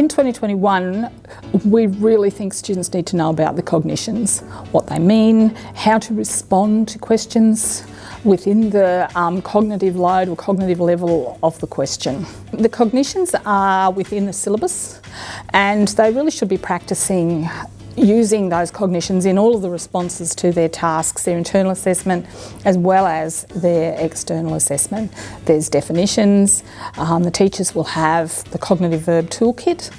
In 2021, we really think students need to know about the cognitions, what they mean, how to respond to questions within the um, cognitive load or cognitive level of the question. The cognitions are within the syllabus and they really should be practicing using those cognitions in all of the responses to their tasks, their internal assessment as well as their external assessment. There's definitions, um, the teachers will have the cognitive verb toolkit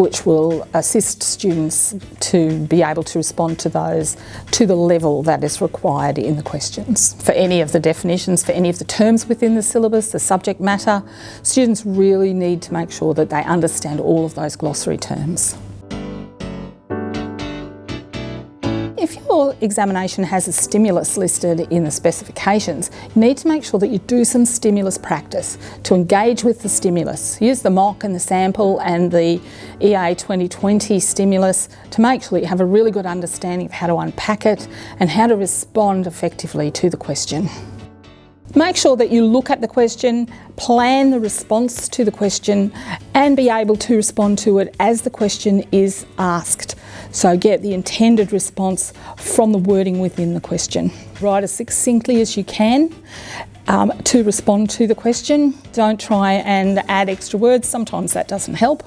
which will assist students to be able to respond to those to the level that is required in the questions. For any of the definitions, for any of the terms within the syllabus, the subject matter, students really need to make sure that they understand all of those glossary terms. If your examination has a stimulus listed in the specifications, you need to make sure that you do some stimulus practice to engage with the stimulus. Use the mock and the sample and the EA 2020 stimulus to make sure that you have a really good understanding of how to unpack it and how to respond effectively to the question. Make sure that you look at the question, plan the response to the question and be able to respond to it as the question is asked. So get the intended response from the wording within the question. Write as succinctly as you can um, to respond to the question. Don't try and add extra words, sometimes that doesn't help.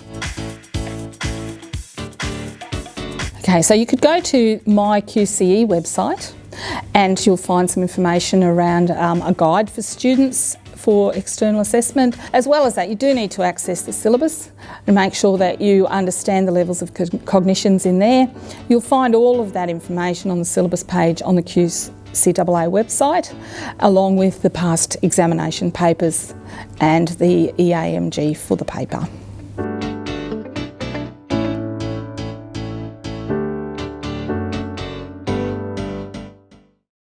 Okay, so you could go to my QCE website and you'll find some information around um, a guide for students for external assessment. As well as that, you do need to access the syllabus and make sure that you understand the levels of cognitions in there. You'll find all of that information on the syllabus page on the QCAA website, along with the past examination papers and the EAMG for the paper.